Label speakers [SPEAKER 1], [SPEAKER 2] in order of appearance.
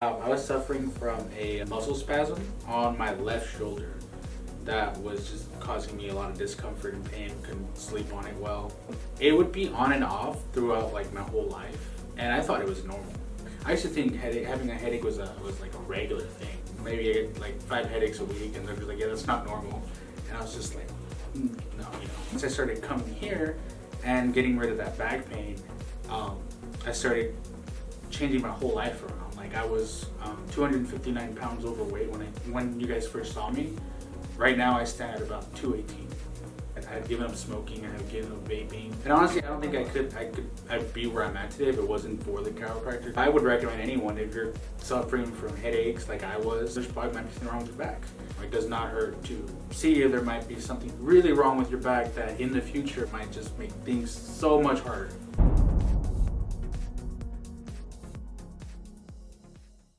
[SPEAKER 1] Um, I was suffering from a muscle spasm on my left shoulder that was just causing me a lot of discomfort and pain, couldn't sleep on it well. It would be on and off throughout like my whole life and I thought it was normal. I used to think headache, having a headache was a was like a regular thing. Maybe I get like five headaches a week and they're like, yeah, that's not normal. And I was just like, mm, no, you know. Once I started coming here and getting rid of that back pain, um, I started changing my whole life around. Like I was um, 259 pounds overweight when I when you guys first saw me. Right now I stand at about 218. I had given up smoking, I had given up vaping. And honestly, I don't think I could I could I'd be where I'm at today if it wasn't for the chiropractor. I would recommend anyone if you're suffering from headaches like I was, there's probably might be something wrong with your back. It does not hurt to see if there might be something really wrong with your back that in the future might just make things so much harder.